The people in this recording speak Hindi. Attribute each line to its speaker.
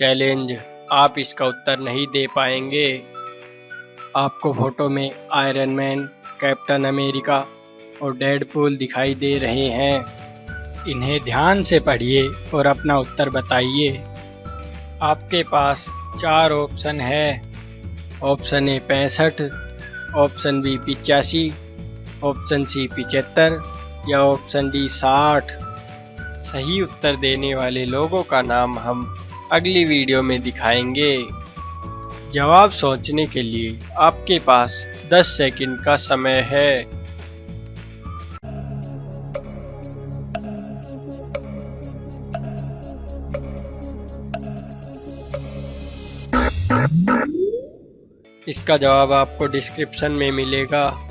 Speaker 1: चैलेंज, आप इसका उत्तर नहीं दे पाएँगे। आपको फ़ोटो में आयरन मैन कैप्टन अमेरिका और डेडपूल दिखाई दे रहे हैं। इन्हें ध्यान से पढ़िए और अपना उत्तर बताइए। आपके पास चार ऑप्शन है। ऑप्शन ए पैंसठ ऑप्शन बी पिचासी ऑप्शन सी पिचहत्तर या ऑप्शन डी साठ। सही उत्तर देने वाले लोगों का नाम हम अगली वीडियो में दिखाएँगे। जवाब सोचने के लिए आपके पास 10 सेकंड का समय है। इसका जवाब आपको डिस्क्रिप्शन में मिलेगा।